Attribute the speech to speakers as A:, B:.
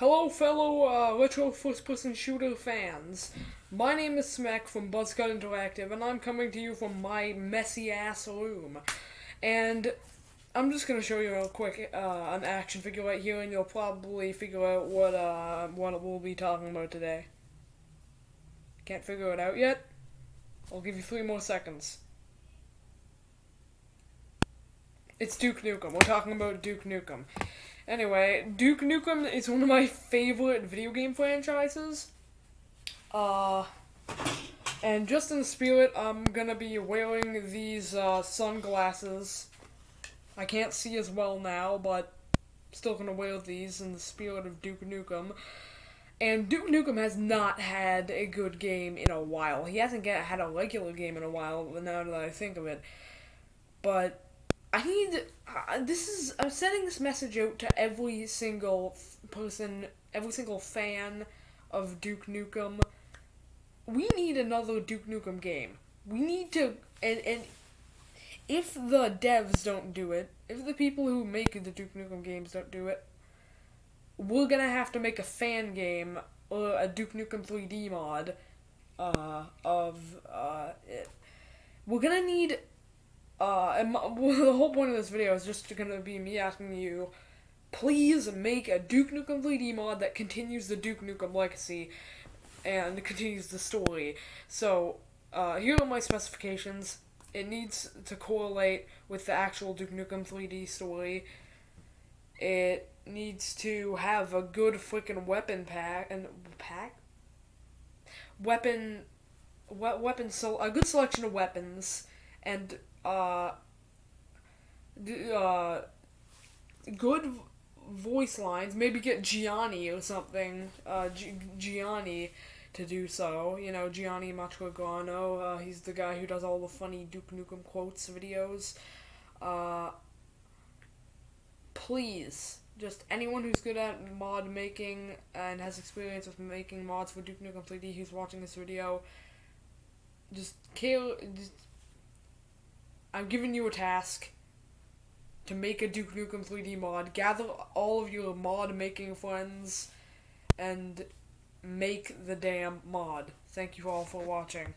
A: Hello, fellow uh, retro first-person shooter fans. My name is Smack from Buzzcut Interactive, and I'm coming to you from my messy-ass room. And I'm just gonna show you real quick uh, an action figure right here, and you'll probably figure out what uh, what we'll be talking about today. Can't figure it out yet? I'll give you three more seconds. It's Duke Nukem. We're talking about Duke Nukem. Anyway, Duke Nukem is one of my favorite video game franchises. Uh, and just in the spirit, I'm gonna be wearing these uh, sunglasses. I can't see as well now, but still gonna wear these in the spirit of Duke Nukem. And Duke Nukem has not had a good game in a while. He hasn't get, had a regular game in a while, now that I think of it. But I need. Uh, this is. I'm sending this message out to every single person, every single fan of Duke Nukem. We need another Duke Nukem game. We need to. And, and if the devs don't do it, if the people who make the Duke Nukem games don't do it, we're gonna have to make a fan game or a Duke Nukem 3D mod uh, of uh, it. We're gonna need uh, and my, well, the whole point of this video is just gonna be me asking you, please make a Duke Nukem 3D mod that continues the Duke Nukem legacy and continues the story. So, uh, here are my specifications. It needs to correlate with the actual Duke Nukem 3D story. It needs to have a good freaking weapon pack and pack weapon we- weapon so a good selection of weapons and uh, uh, good voice lines. Maybe get Gianni or something. Uh, G- Gianni to do so. You know, Gianni Matragrano. Uh, he's the guy who does all the funny Duke Nukem quotes videos. Uh, please, just anyone who's good at mod making and has experience with making mods for Duke Nukem 3D who's watching this video, just care. Just, I'm giving you a task to make a Duke Nukem 3D mod. Gather all of your mod making friends and make the damn mod. Thank you all for watching.